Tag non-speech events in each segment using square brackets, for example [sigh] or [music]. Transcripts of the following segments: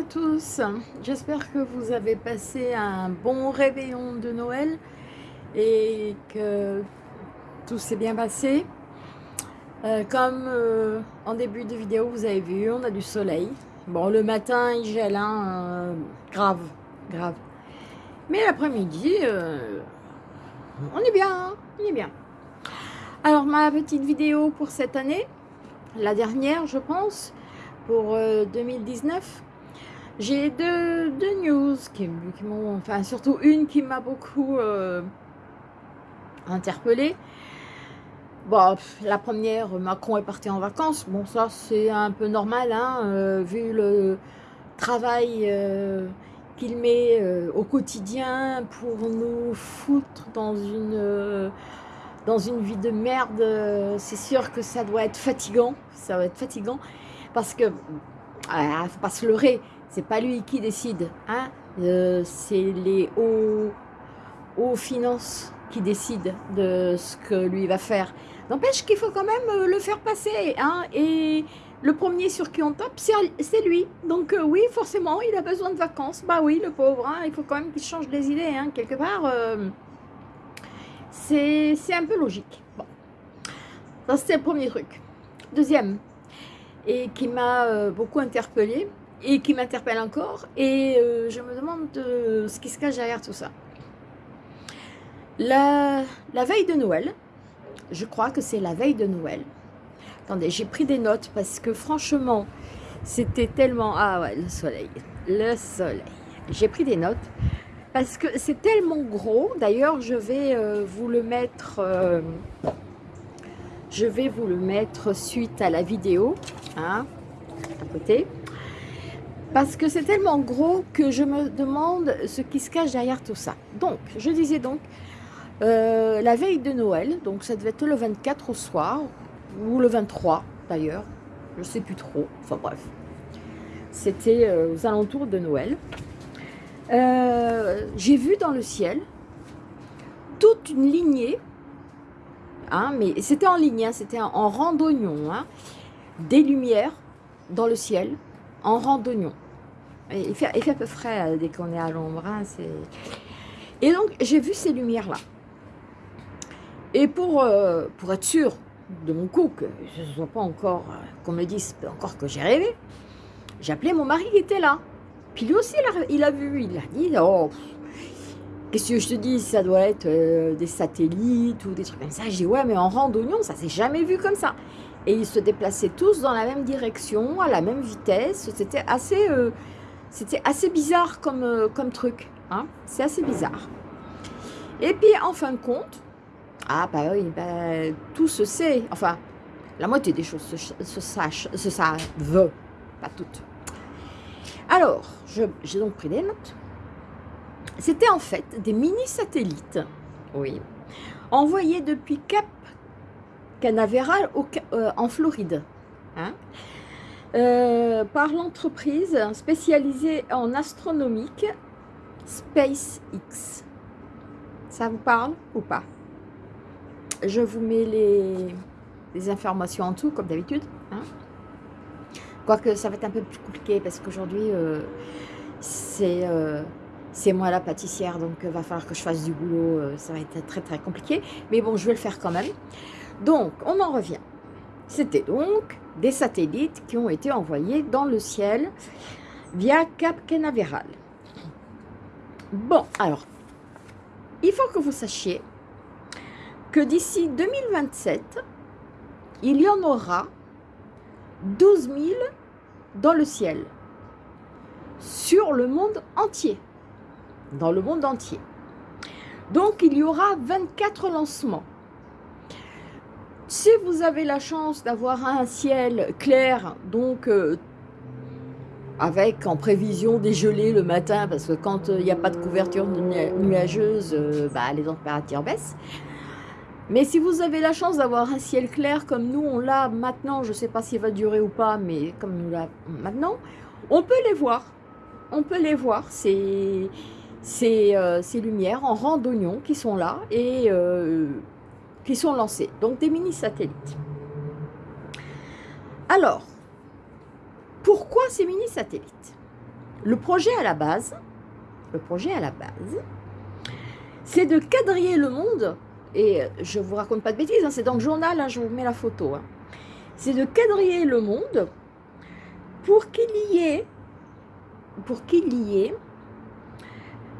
À tous, j'espère que vous avez passé un bon réveillon de Noël et que tout s'est bien passé. Euh, comme euh, en début de vidéo vous avez vu, on a du soleil. Bon, le matin il gèle, hein, euh, grave, grave. Mais l'après-midi, on est bien, hein, on est bien. Alors ma petite vidéo pour cette année, la dernière je pense, pour 2019, euh, j'ai deux, news qui, m'ont, enfin surtout une qui m'a beaucoup euh, interpellée. Bon, la première, Macron est parti en vacances. Bon, ça c'est un peu normal, hein, euh, vu le travail qu'il met au quotidien pour nous foutre dans une dans une vie de merde, euh, c'est sûr que ça doit être fatigant. Ça doit être fatigant parce que, ah, faut pas se leurrer, c'est pas lui qui décide. Hein euh, c'est les hauts, hauts finances qui décident de ce que lui va faire. N'empêche qu'il faut quand même euh, le faire passer. Hein et le premier sur qui on tape, c'est lui. Donc oui, forcément, il a besoin de vacances. Bah oui, le pauvre, hein, il faut quand même qu'il change des idées. Hein, quelque part, c'est un peu logique. Bon. Ça, c'était le premier truc. Deuxième, et qui m'a euh, beaucoup interpellée, et qui m'interpelle encore, et euh, je me demande ce qui se cache derrière tout ça. La, veille de Noël, je crois que c'est la veille de Noël. Attendez, j'ai pris des notes parce que franchement, c'était tellement... Ah ouais, le soleil, le soleil. J'ai pris des notes parce que c'est tellement gros. D'ailleurs, je vais euh, vous le mettre... Euh, je vais vous le mettre suite à la vidéo, hein, à côté. Parce que c'est tellement gros que je me demande ce qui se cache derrière tout ça. Donc, je disais donc, euh, la veille de Noël, donc ça devait être le 24 au soir, ou le 23 d'ailleurs, je ne sais plus trop, enfin bref. C'était aux alentours de Noël. Euh, j'ai vu dans le ciel toute une lignée, hein, mais c'était en ligne, hein, c'était en randonnion, hein, des lumières dans le ciel en randonnion. Fait, il fait un peu frais euh, dès qu'on est à l'ombre. et donc, j'ai vu ces lumières-là. Et pour, euh, pour être sûr de mon coup, que je ne pas encore, qu'on me dise encore que j'ai rêvé, j'ai appelé mon mari qui était là. Puis lui aussi, il a, vu, il a dit, oh, qu'est-ce que je te dis, ça doit être euh, des satellites ou des trucs comme ça. J'ai dit, ouais, mais en randonnion, ça s'est jamais vu comme ça. Et ils se déplaçaient tous dans la même direction, à la même vitesse. C'était assez, euh, c'était assez bizarre comme, euh, comme truc. Hein C'est assez bizarre. Et puis, en fin de compte, ah bah oui, bah, tout se sait. Enfin, la moitié des choses se, se, se savent, pas toutes. Alors, j'ai donc pris des notes. C'était en fait des mini-satellites, oui, envoyés depuis Cap Canaveral euh, en Floride, hein, euh, par l'entreprise spécialisée en astronomique SpaceX. Ça vous parle ou pas? Je vous mets les, informations en tout, comme d'habitude. Hein. Quoique ça va être un peu plus compliqué parce qu'aujourd'hui, euh, euh, c'est moi la pâtissière, donc va falloir que je fasse du boulot. ça va être très très compliqué. Mais bon, je vais le faire quand même. Donc, on en revient. C'était donc des satellites qui ont été envoyés dans le ciel via Cap Canaveral. Bon, alors, il faut que vous sachiez que d'ici 2027, il y en aura 12 000 dans le ciel, sur le monde entier, dans le monde entier. Donc, il y aura 24 lancements. Si vous avez la chance d'avoir un ciel clair, donc euh, avec en prévision des gelées le matin, parce que quand euh, il n'y a pas de couverture nuageuse, euh, bah, les températures baissent, mais si vous avez la chance d'avoir un ciel clair comme nous, on l'a maintenant, je ne sais pas s'il va durer ou pas, mais comme nous l'a maintenant, on peut les voir. On peut les voir, ces, ces, lumières en randonnion qui sont là et qui sont lancées. Donc des mini-satellites. Alors, pourquoi ces mini-satellites? Le projet à la base, le projet à la base, c'est de quadriller le monde, et je vous raconte pas de bêtises, hein, c'est dans le journal, hein, je vous mets la photo, hein. c'est de quadriller le monde pour qu'il y ait, pour qu'il y ait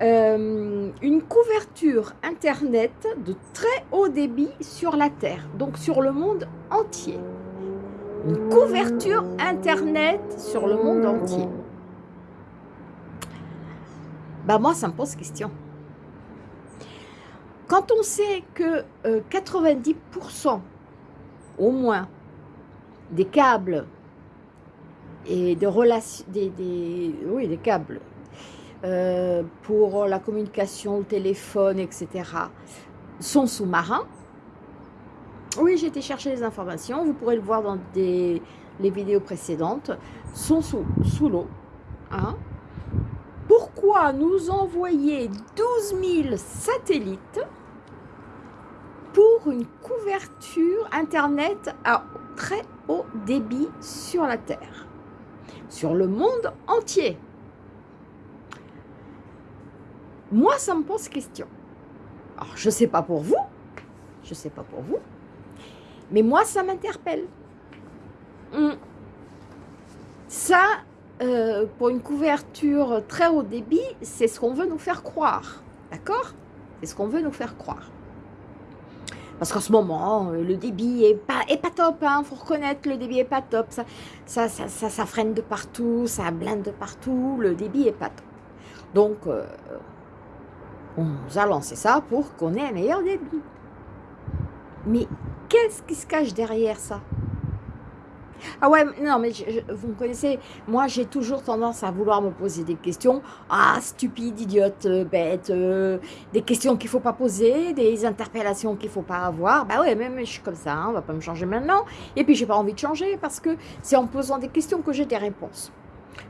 euh, une couverture Internet de très haut débit sur la Terre, donc sur le monde entier. Une couverture Internet sur le monde entier. Bah moi, ça me pose question. Quand on sait que 90% euh, au moins des câbles et de relations, des, oui, des câbles euh, pour la communication, le téléphone, etc., sont sous-marins. Oui, j'ai été chercher les informations, vous pourrez le voir dans les vidéos précédentes, sont sous, sous l'eau. Hein. Pourquoi nous envoyer 12 000 satellites pour une couverture Internet à très haut débit sur la Terre, sur le monde entier? Moi, ça me pose question. Alors, je ne sais pas pour vous, je ne sais pas pour vous, mais moi, ça m'interpelle. Hmm. Ça, euh, pour une couverture très haut débit, c'est ce qu'on veut nous faire croire. D'accord? C'est ce qu'on veut nous faire croire. Parce qu'en ce moment, euh, le débit est pas, est pas top, hein, faut reconnaître, le débit est pas top. Ça ça, ça, ça, freine de partout, ça blinde de partout, le débit est pas top. Donc, euh, on nous a lancé ça pour qu'on ait un meilleur débit. Mais qu'est-ce qui se cache derrière ça? Ah ouais, non, mais vous me connaissez, moi j'ai toujours tendance à vouloir me poser des questions. Ah, stupide, idiote, euh, bête, euh, des questions qu'il ne faut pas poser, des interpellations qu'il ne faut pas avoir. Bah ouais, même je suis comme ça, hein, on va pas me changer maintenant. Et puis j'ai pas envie de changer parce que c'est en posant des questions que j'ai des réponses.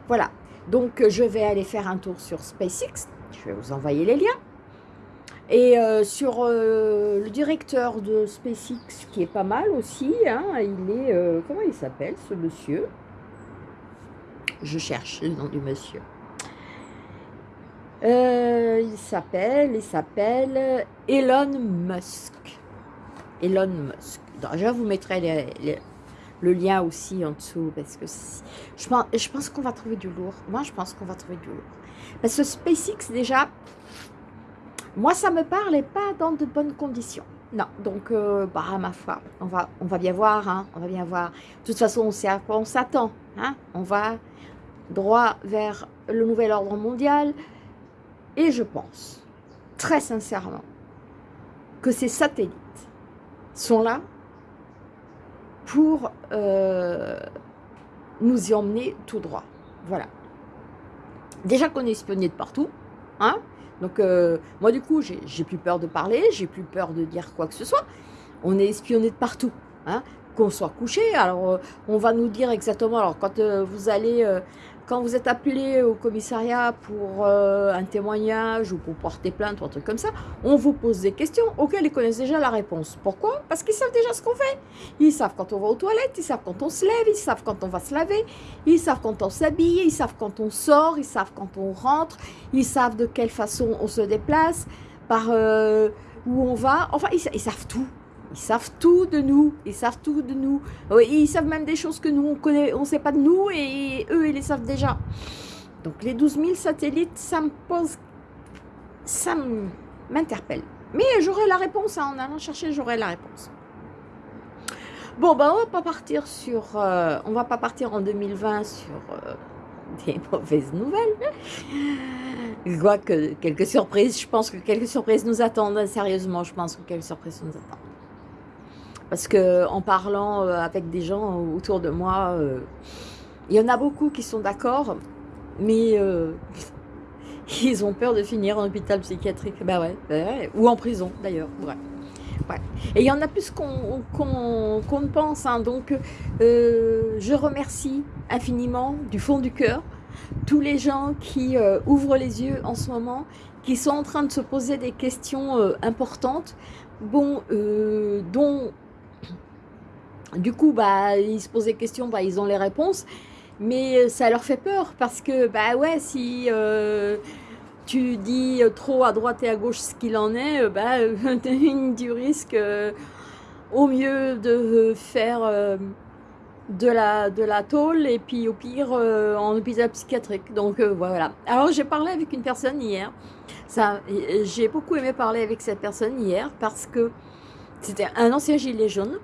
Voilà, donc je vais aller faire un tour sur SpaceX. Je vais vous envoyer les liens. Et euh, sur euh, le directeur de SpaceX, qui est pas mal aussi, hein, il est, euh, comment il s'appelle ce monsieur? Je cherche le nom du monsieur. il s'appelle, il s'appelle Elon Musk. Elon Musk. je vous mettrai le lien aussi en dessous, parce que je pense, je pense qu'on va trouver du lourd. Moi, je pense qu'on va trouver du lourd. Parce que SpaceX, déjà, moi, ça me parle et pas dans de bonnes conditions. Non, donc, euh, bah, ma foi, on va, bien voir, hein, on va bien voir. De toute façon, on sait on s'attend. Hein, on va droit vers le nouvel ordre mondial. Et je pense, très sincèrement, que ces satellites sont là pour euh, nous y emmener tout droit. Voilà. Déjà qu'on est espionné de partout, hein, donc, euh, moi, du coup, j'ai plus peur de parler, j'ai plus peur de dire quoi que ce soit. On est espionné de partout, hein, qu'on soit couché. Alors, euh, on va nous dire exactement, alors quand euh, vous allez quand vous êtes appelé au commissariat pour euh, un témoignage ou pour porter plainte ou un truc comme ça, on vous pose des questions auxquelles ils connaissent déjà la réponse. Pourquoi? Parce qu'ils savent déjà ce qu'on fait. Ils savent quand on va aux toilettes, ils savent quand on se lève, ils savent quand on va se laver, ils savent quand on s'habille, ils savent quand on sort, ils savent quand on rentre, ils savent de quelle façon on se déplace, par euh, où on va. Enfin, ils savent tout. Ils savent tout de nous, ils savent tout de nous. Ils savent même des choses que nous, on connaît, on ne sait pas de nous, et eux, ils les savent déjà. Donc les 12 000 satellites, ça me pose, ça m'interpelle. Mais j'aurai la réponse, hein. en allant chercher, j'aurai la réponse. Bon, ben on va pas partir sur, euh, on va pas partir en 2020 sur euh, des mauvaises nouvelles. Je vois que quelques surprises, je pense que quelques surprises nous attendent, sérieusement, je pense que quelques surprises nous attendent. Parce que en parlant euh, avec des gens autour de moi, euh, il y en a beaucoup qui sont d'accord, mais euh, [laughs] ils ont peur de finir en hôpital psychiatrique. Bah ouais, ou en prison d'ailleurs. Ouais. Et il y en a plus qu'on ne pense. Hein. Donc, je remercie infiniment du fond du cœur tous les gens qui ouvrent les yeux en ce moment, qui sont en train de se poser des questions importantes, bon, dont du coup, bah, ils se posent des questions, bah, ils ont les réponses. mais ça leur fait peur parce que, bah ouais, si tu dis trop à droite et à gauche ce qu'il en est, bah, [laughs] tu risques au mieux de faire de la, de la tôle et puis au pire euh, en hôpital psychiatrique. Donc euh, voilà. Alors j'ai parlé avec une personne hier. J'ai beaucoup aimé parler avec cette personne hier parce que c'était un ancien gilet jaune.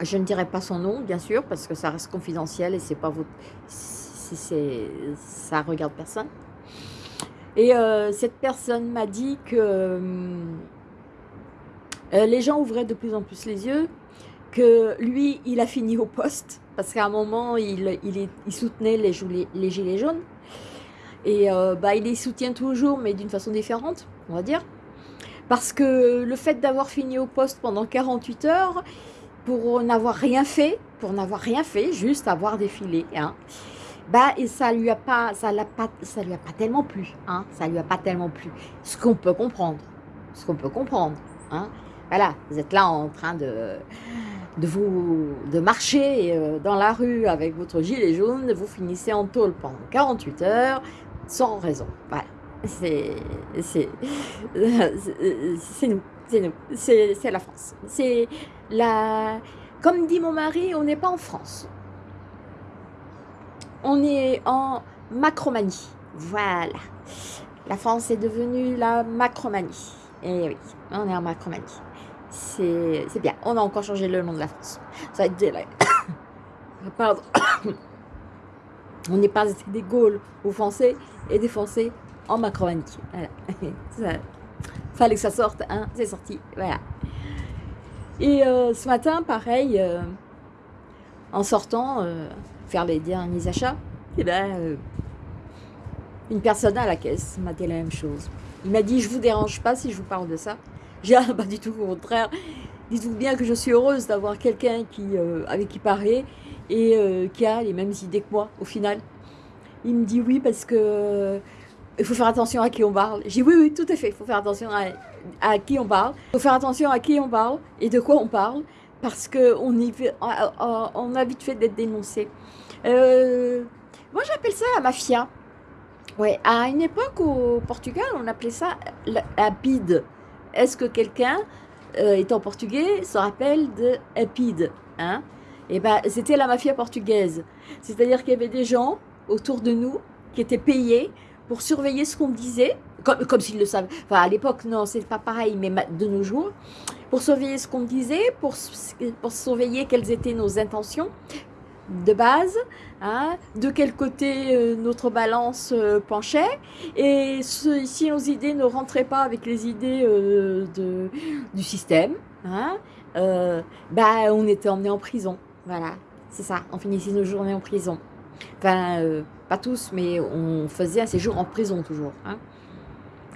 Je ne dirai pas son nom, bien sûr, parce que ça reste confidentiel et c'est pas votre, ça regarde personne. Et euh, cette personne m'a dit que les gens ouvraient de plus en plus les yeux que lui, il a fini au poste, parce qu'à un moment, il, soutenait les, gilets jaunes. Et euh, bah, il les soutient toujours, mais d'une façon différente, on va dire. Parce que le fait d'avoir fini au poste pendant 48 heures, pour n'avoir rien fait, pour n'avoir rien fait, juste avoir défilé, hein, bah, et ça lui a pas, ça l'a pas, ça lui a pas tellement plu, hein, ça lui a pas tellement plu. Ce qu'on peut comprendre, ce qu'on peut comprendre, hein. Voilà, vous êtes là en train de, de, marcher euh, dans la rue avec votre gilet jaune, vous finissez en tôle pendant 48 heures sans raison. Voilà, [laughs] c'est nous, c'est nous, c'est la France. C'est la... Comme dit mon mari, on n'est pas en France. On est en Macromanie. Voilà. La France est devenue la Macromanie. Et oui, on est en Macromanie c'est bien. On a encore changé le nom de la France. Ça va être délai. [coughs] [coughs] On n'est pas des Gaules aux Français et des Français en Macronie. Voilà. [laughs] fallait que ça sorte, hein. C'est sorti. Voilà. Et euh, ce matin, pareil, euh, en sortant, euh, faire les derniers achats, et eh ben, une personne à la caisse m'a dit la même chose. Il m'a dit, je vous dérange pas si je vous parle de ça. J'ai pas du tout, au contraire. Dites-vous bien que je suis heureuse d'avoir quelqu'un avec qui parler et qui a les mêmes idées que moi, au final. Il me dit oui parce que il faut faire attention à qui on parle. J'ai oui, oui, tout à fait, il faut faire attention à, qui on parle. Il faut faire attention à qui on parle et de quoi on parle parce qu'on on a vite fait d'être dénoncé. Euh, moi, j'appelle ça la mafia. Ouais, à une époque au Portugal, on appelait ça la bide. Est-ce que quelqu'un, euh, étant portugais, se rappelle de Epide hein? Eh ben, c'était la mafia portugaise. C'est-à-dire qu'il y avait des gens autour de nous qui étaient payés pour surveiller ce qu'on disait, comme, comme s'ils le savaient. Enfin, à l'époque, non, c'est pas pareil, mais de nos jours, pour surveiller ce qu'on disait, pour, surveiller quelles étaient nos intentions, de base, hein, de quel côté euh, notre balance euh, penchait, et si nos idées ne rentraient pas avec les idées euh, de, du système, hein, bah, on était emmené en prison. Voilà, c'est ça, on finissait nos journées en prison. Pas tous, mais on faisait un séjour en prison toujours. Hein.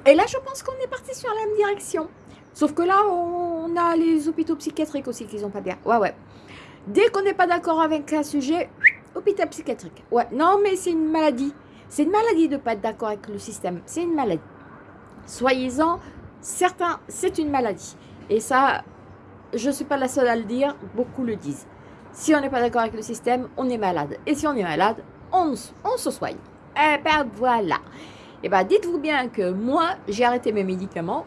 Et là, je pense qu'on est parti sur la même direction. Sauf que là, on a les hôpitaux psychiatriques aussi qui sont pas bien. Ouais, ouais. Dès qu'on n'est pas d'accord avec un sujet, hôpital psychiatrique. Ouais, non, mais c'est une maladie. C'est une maladie de ne pas être d'accord avec le système. C'est une maladie. Soyez-en certains, c'est une maladie. Et ça, je ne suis pas la seule à le dire, beaucoup le disent. Si on n'est pas d'accord avec le système, on est malade. Et si on est malade, on, se soigne. Eh ben voilà. Eh ben dites-vous bien que moi, j'ai arrêté mes médicaments,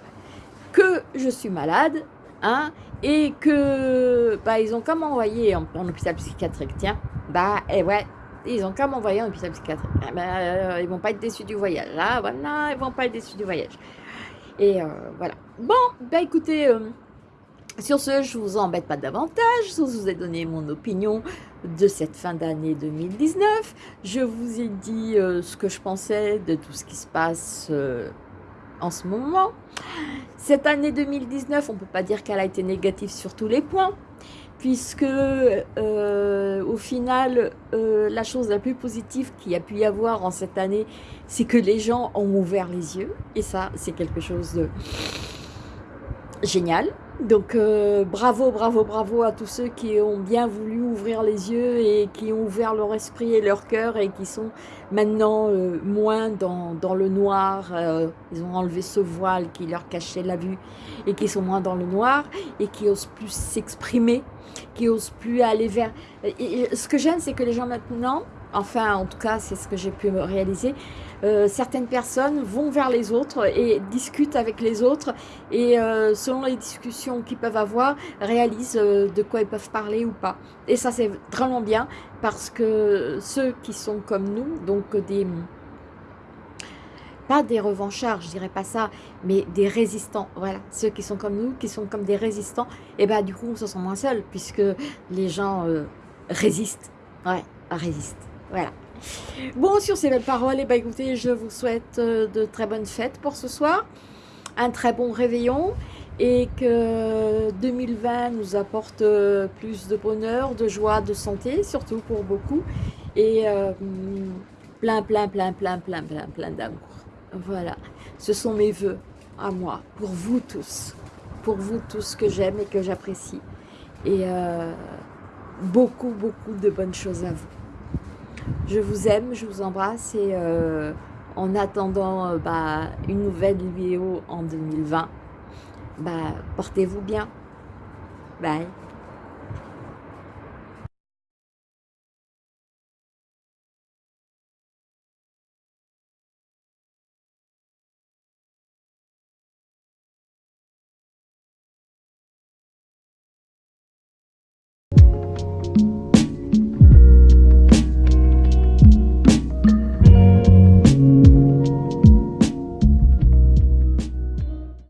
que je suis malade, hein, et que bah, ils ont comme envoyé en, hôpital psychiatrique, tiens, bah et ouais, ils ont comme envoyé en hôpital psychiatrique, eh ben, euh, ils vont pas être déçus du voyage, là, voilà, ils vont pas être déçus du voyage. Et euh, voilà. Bon, bah écoutez, euh, sur ce, je vous embête pas davantage, je vous ai donné mon opinion de cette fin d'année 2019. Je vous ai dit ce que je pensais de tout ce qui se passe en ce moment. Cette année 2019, on ne peut pas dire qu'elle a été négative sur tous les points, puisque euh, au final, euh, la chose la plus positive qu'il y a pu y avoir en cette année, c'est que les gens ont ouvert les yeux, et ça, c'est quelque chose de génial. Donc euh, bravo, bravo, bravo à tous ceux qui ont bien voulu ouvrir les yeux et qui ont ouvert leur esprit et leur cœur et qui sont maintenant euh, moins dans, dans, le noir. Euh, ils ont enlevé ce voile qui leur cachait la vue et qui sont moins dans le noir et qui osent plus s'exprimer, qui osent plus aller vers... Ce que j'aime, c'est que les gens maintenant, Enfin, en tout cas, c'est ce que j'ai pu réaliser. Euh, certaines personnes vont vers les autres et discutent avec les autres et euh, selon les discussions qu'ils peuvent avoir, réalisent euh, de quoi ils peuvent parler ou pas. Et ça, c'est vraiment bien parce que ceux qui sont comme nous, donc des pas des revanchards, je dirais pas ça, mais des résistants, voilà, ceux qui sont comme nous, qui sont comme des résistants, et bah du coup on se sent moins seul, puisque les gens résistent, ouais, résistent, voilà. Bon, sur ces belles paroles, et bah écoutez, je vous souhaite euh, de très bonnes fêtes pour ce soir, un très bon réveillon, et que 2020 nous apporte euh, plus de bonheur, de joie, de santé, surtout pour beaucoup, et euh, plein, plein, plein, plein, plein, plein, plein d'amour. Voilà, ce sont mes voeux à moi, pour vous tous, pour vous tous que j'aime et que j'apprécie. Et beaucoup, beaucoup de bonnes choses à vous. Je vous aime, je vous embrasse et euh, en attendant euh, bah, une nouvelle vidéo en 2020, bah, portez-vous bien. Bye.